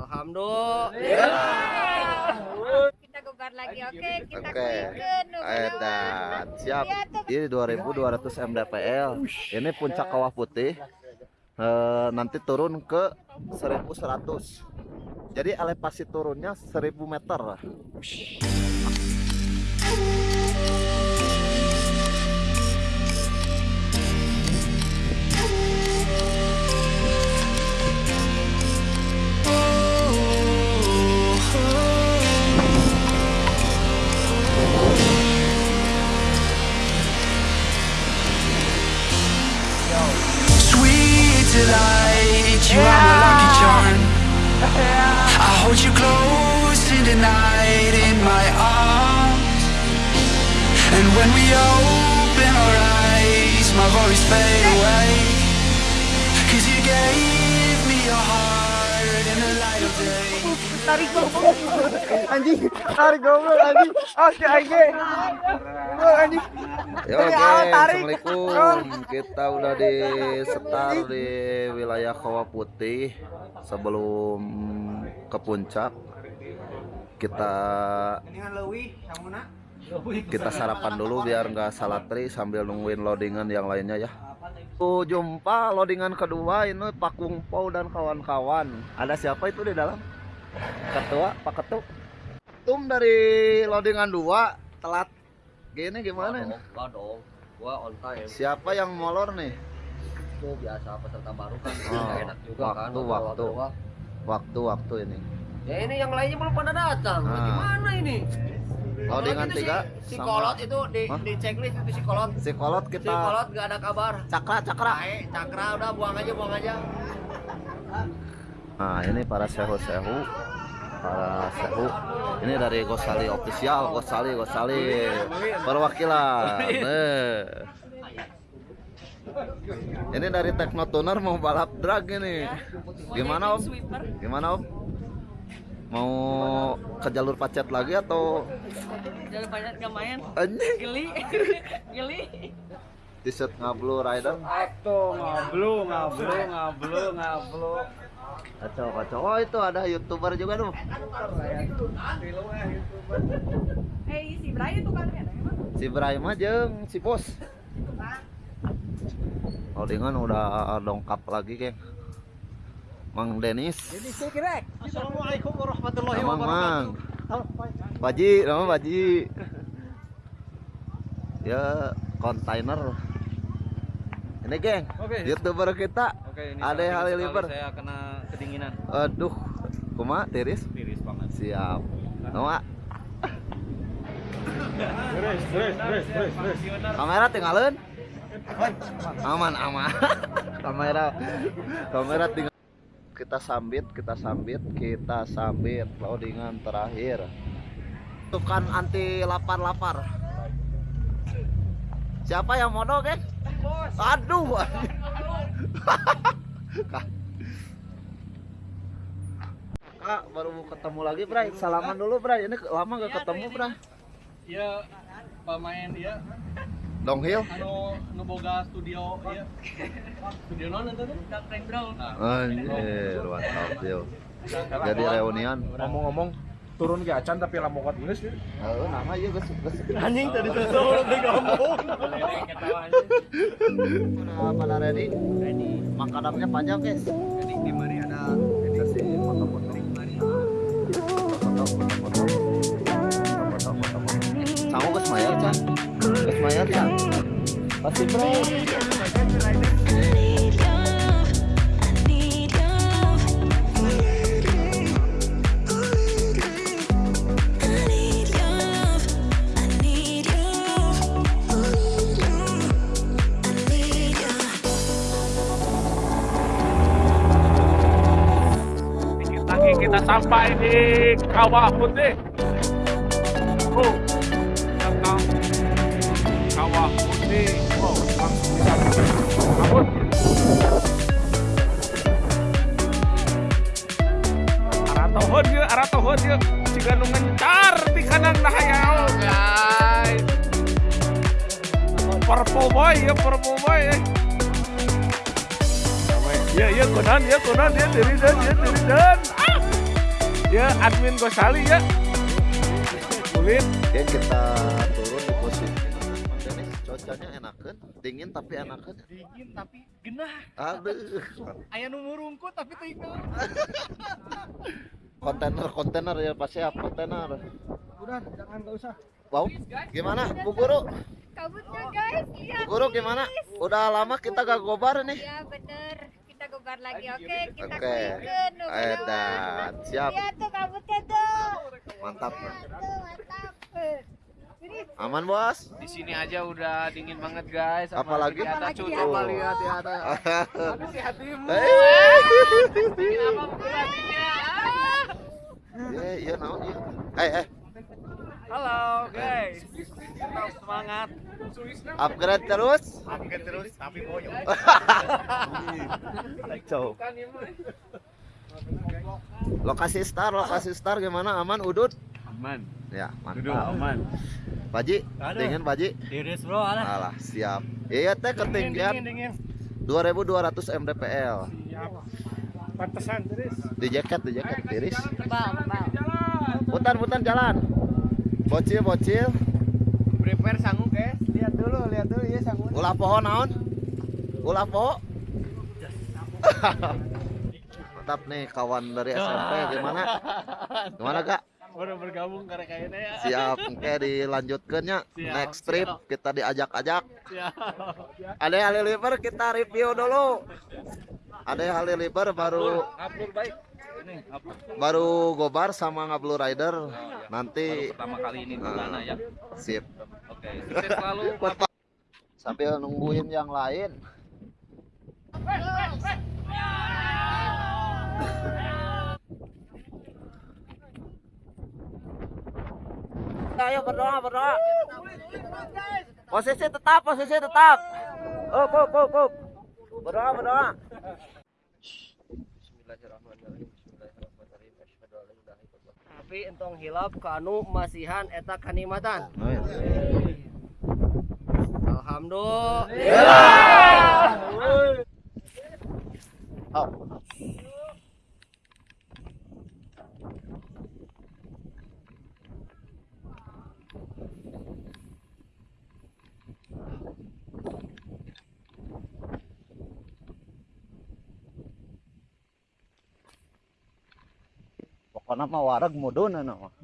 Alhamdulillah. Kita gugat lagi, oke? Kita Oke. Edan, siap. Iya. Ini 2200 mdpl. Ini puncak kawah putih. Eh, nanti turun ke 1100. Jadi elevasi turunnya 1000 meter. Hold you close in the night in my arms. And when we open our eyes, my worries fade away. Cause you gave me your heart of day. anjing tarik goblok anjing oke anjing Goblok, anjing Ya oke, tarik. Assalamualaikum. Kita udah di setar di wilayah Kawah Putih sebelum ke puncak. Kita kita sarapan dulu biar nggak salah tri sambil nungguin loadingan yang lainnya ya. Jumpa loadingan kedua ini Pak Kungpo dan kawan-kawan. Ada siapa itu di dalam? Ketua, Pak Ketuk. Tum dari loadingan dua telat. Gini gimana? Enggak dong. Gua on time. Siapa yang molor nih? Itu biasa peserta baru kan. Oh, enak juga kan. waktu, waktu. doang. Waktu-waktu ini. Ya ini yang lainnya belum pada datang. Ah. Gimana ini? Loadingan Kolot itu tiga si, si sama- kolot itu di, Hah? di checklist itu si kolot. Si kolot Si kita kolot nggak ada kabar. cakra cakra. Baik, cakra udah buang aja, buang aja. Nah ini para sehu-sehu para sehu ini dari Gosali official Gosali Gosali perwakilan Eh. ini dari Teknotuner mau balap drag ini gimana om gimana om mau ke jalur pacet lagi atau Jangan banyak gak main. anjing Geli. Geli. t-shirt ngablu rider Atuh ngablu ngablu ngablu ngablu kacau kacau oh itu ada youtuber juga tuh Hei, si Brian tuh kan ya, emang. si Ibrahim aja si bos Loadingan udah dongkap lagi geng Mang Denis. Jadi saya kira Assalamualaikum warahmatullahi Mang. Mang Baji nama Baji ya kontainer ini geng. Oke. youtuber kita. Oke, ini Ada sekali saya kena kedinginan. Aduh kuma tiris? Tiris banget. Siap. Nama? Beres, beres, beres, beres. kamera tinggalin? Aman aman. Kamera kamera tinggal kita sambit kita sambit kita sambit. Loadingan terakhir. Itu kan anti lapar lapar. Siapa yang mono kan aduh kak baru ketemu lagi Bray. Salaman dulu Bray. Ini lama gak ketemu Bray. Iya, pemain dia downhill anu nu boga studio ieu. Studio non itu tuh? Frank Brown. Anjir, mantap yo. Jadi reunian. ngomong-ngomong turun ke acan tapi lamokot geus ya. Oh, nama ieu geus geus. Anjing tadi sosok udah ngomong. Udah pada ready? Ready. Makanannya panjang, guys. Mayar, Chan? Pasti bro. Kita sampai di Kawah Putih. Boy ya, purple boy ya. Ya, ya, konan, ya, konan, ya, diri dan, ya, diri dan. Ah! Ya admin Gosali ya. Kulit. Geng kita turun di posisi Denis cuacanya enakan dingin tapi enakan Dingin tapi genah. aduh Aya nu murungkut tapi teu ikut. kontainer kontainer ya pasti ya kontainer Udah, jangan enggak usah. wow gimana Bu Guru Kabutnya guys, iya. Guru gimana udah lama kita gak gobar nih Iya bener. Kita gobar lagi, oke? Kita Oke. nu kedua. edan siap Lihat tuh kabutnya tuh. mantap Tuh, mantap. Aman bos Di sini aja udah dingin banget guys. Apalagi? di atas Apalagi di Coba lihat di atas. Si hatimu. Dingin apa bukan hatinya? iya iya naon iya eh eh Halo guys. Tetap semangat. upgrade terus Upgrade terus tapi boyong. Kacau. lokasi star lokasi star gimana aman udut Aman. ya mantap aman. Paji dingin Paji Iris bro, alah. alah siap iya teh ketinggian dingin. 2200 mdpl Pantesan terus. di jaket di jaket tebal. putar putar jalan bocil bocil Prepare sanggup guys. Lihat dulu, lihat dulu ya sanggup. ulah pohon naon ulah poho mantap nih kawan dari SMP gimana gimana kak Udah bergabung karena kayaknya ya. siap oke dilanjutkannya Siap, next trip siap. kita diajak-ajak ada Haliliber kita review dulu ada Haliliber baru Upload baik. Upload. baru gobar sama ngablu rider nanti Pertama kali ini di sana ya. sip Oke. Sukses selalu. sambil nungguin yang lain ayo berdoa berdoa posisi tetap posisi tetap up up up up berdoa berdoa Tapi entong hilap kanu masihan eta kanikmatan. Alhamdulillah. Oh. Pokoknya mah wareg mudun anu mah.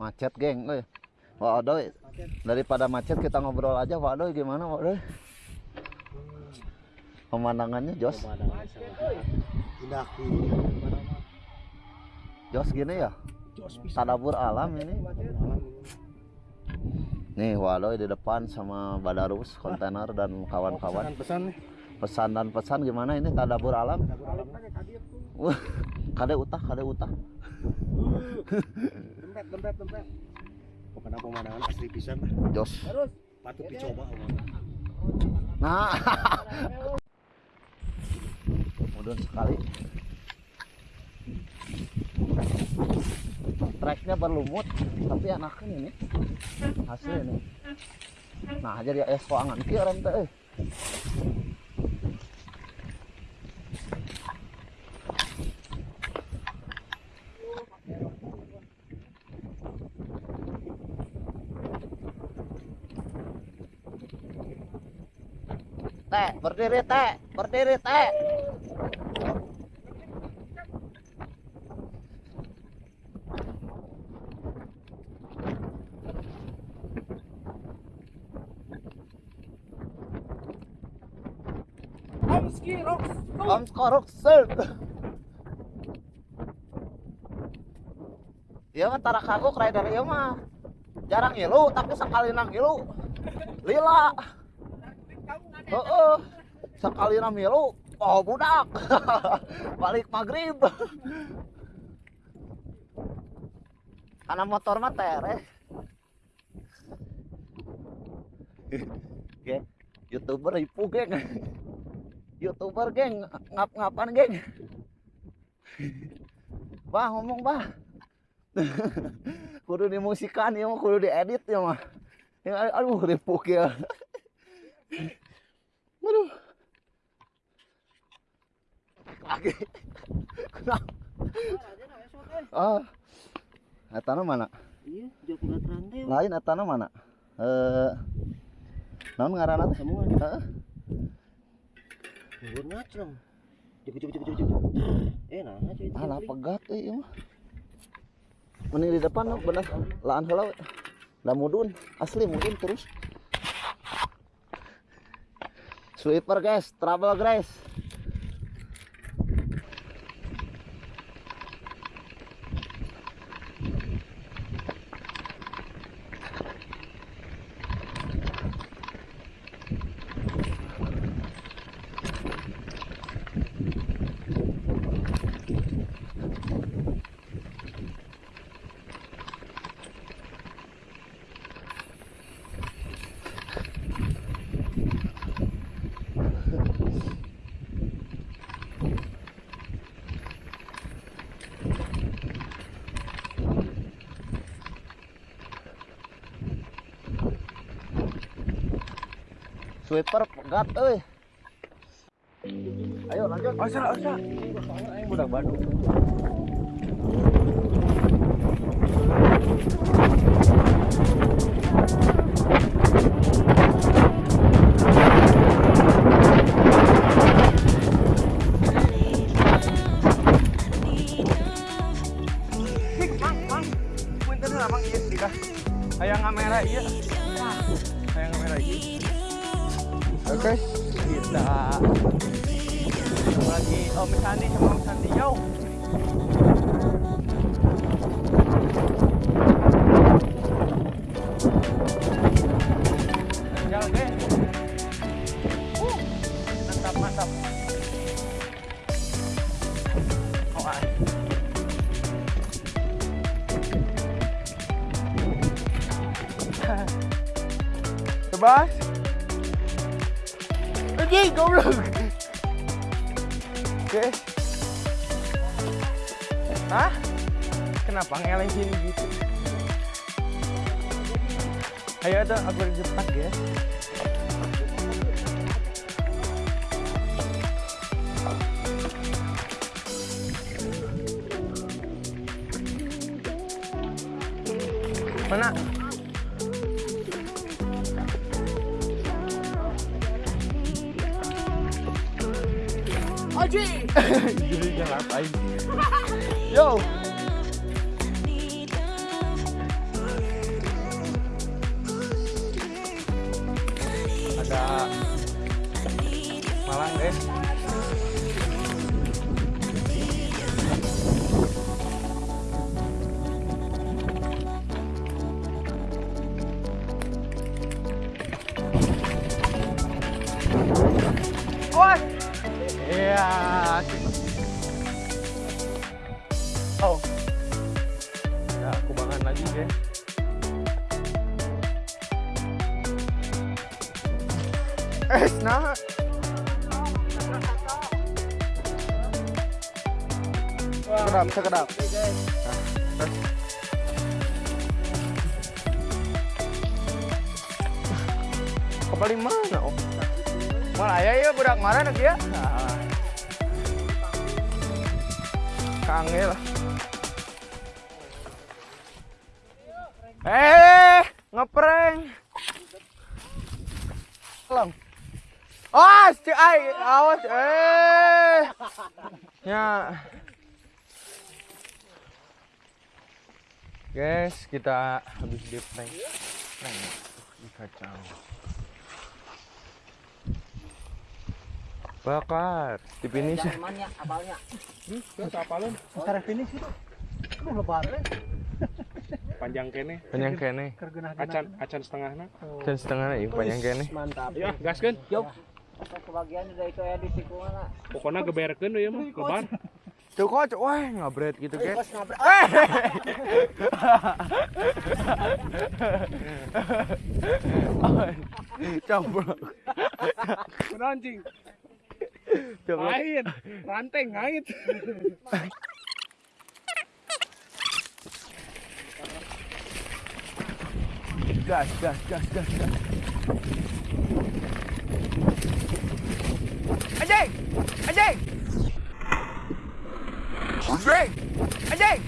Macet geng, euy. Waduh, daripada macet kita ngobrol aja, waduh gimana waduh? Pemandangannya Jos. Indah Jos gini ya? Tadabur alam ini. Nih, waduh di depan sama Badarus, kontainer dan kawan-kawan. pesan dan pesan gimana ini tadabur alam? Kade utah, kade utah. Dempet, dempet, dempet. Pokoknya pemandangan asli pisan. Jos. Patut dicoba. Nah. Mudun sekali. Treknya berlumut, tapi enakan ini. Hasil ini. Nah, jadi es koangan kieu rem teh. Teh, berdiri teh, berdiri teh. Om skorok set. Iya mah tara kagok rider ieu mah. Jarang ngilu tapi sekali nang ngilu. Lila. Heeh. Sekali nang ngilu, oh budak. Balik maghrib. Karena motor mah tereh. YouTuber ipu geng. Youtuber geng. Ngap ngapan geng. Bah ngomong bah. Kudu dimusikan ya mah. Kudu diedit ya mah. Ya, aduh ripuk ya. Aduh. Lagi. Kenapa? Ah. Etana mana? Iya, Rantai. lain etana mana? Eh naon ngaranna teh? Semua. Heeh. Nuhun ngaceng. Cepet cepet cepet cepet. Eh, nah, cuy. ah lah pegat euy ieu mah mending di depan bener laan heula we. da mudun asli mudun terus sweeper guys trouble guys sweeper pegat euy. Ayo lanjut. Asa, asa. budak Bandung Ah. Tebas. Anjing, goblok. Oke. Hah? Kenapa ngeleng sini gitu? Ayo tuh, aku depan ya. Mana? Jadi jangan ngapain. Yo. Iya. Oh. Ya, kubangan lagi guys. Eh, nah. Sekedap, sekedap. Nah, terus. Ke paling mana, Om? Malah ya ya budak mana nak ya? Kangil. Eh, ngeprank. Lang. Oh, si ai, awas eh. Ya. Guys, kita habis di prank. Prank. Kacau. Bakar. Di finish. Mana apalnya? Secara finish itu. Lu lebaran. Panjang kene. Panjang kene. Acan acan setengahna. Dan setengah nih panjang kene. Mantap. Ya, gaskeun. Kebagian dari itu ya di sikungan. Pokoknya geberkeun ya mah, lebar. Tuh kok, wah ngabret gitu kan. Nabrak. Campur. Anjing. Coba. Ngait, rantai ngait. Gas, gas, gas, gas, gas. Anjing! Anjing! Anjing! Anjing!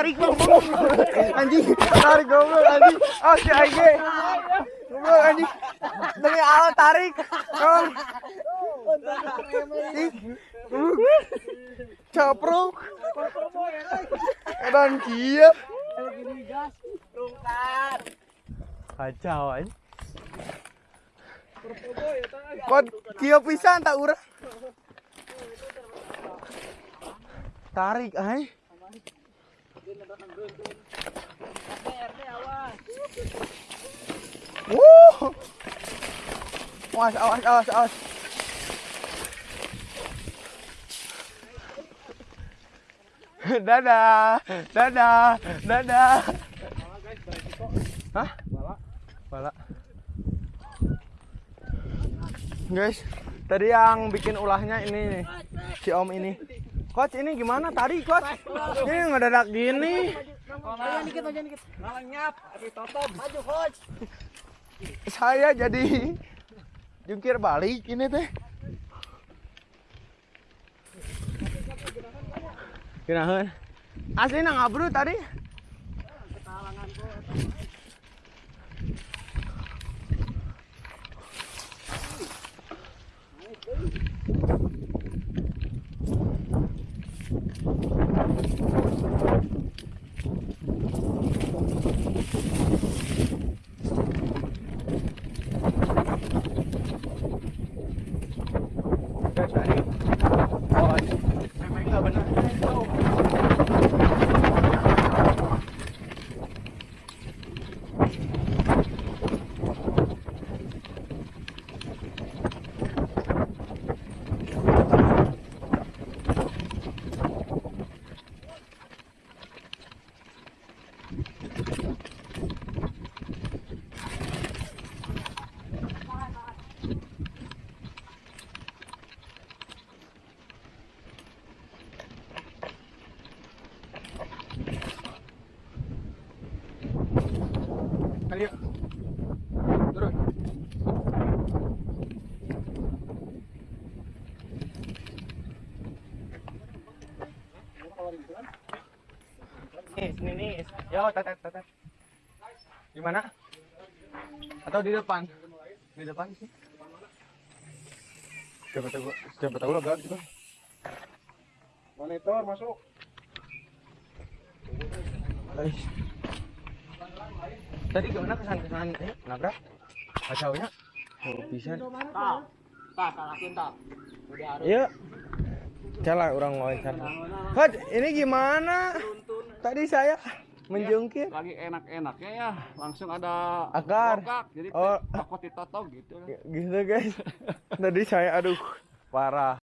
Tarik goblok. Anjing, tarik goblok anjing. Oh, si Aige. Goblok anjing. Demi Allah tarik. Kom. Capruk. Dan kia. Kacau anjing. Kod kia pisan tak urang. Tarik ay. Wuh. Awas, awas, awas, awas. Dadah, dadah, dadah. Hah? Bala. Guys, tadi yang bikin ulahnya ini nih, si Om ini. Coach ini gimana tadi coach? Ini ngedadak gini. Saya jadi jungkir balik ini teh. Kirahan. Asli nang ngabru tadi. Thank you. Tetet, tetet. Di mana? Atau di depan? Di depan sih. Siapa tahu, siapa tahu lah juga. Monitor masuk. Ais. Tadi gimana kesan-kesan eh, nabrak? Kacaunya? Oh, bisa. Iya. Salah orang wawancara. Coach, ini gimana? Tadi saya menjungkir. Lagi enak-enaknya ya, langsung ada Akar. bokak. Jadi Oh. takut ditotok gitu. Gitu guys. Tadi saya aduh parah.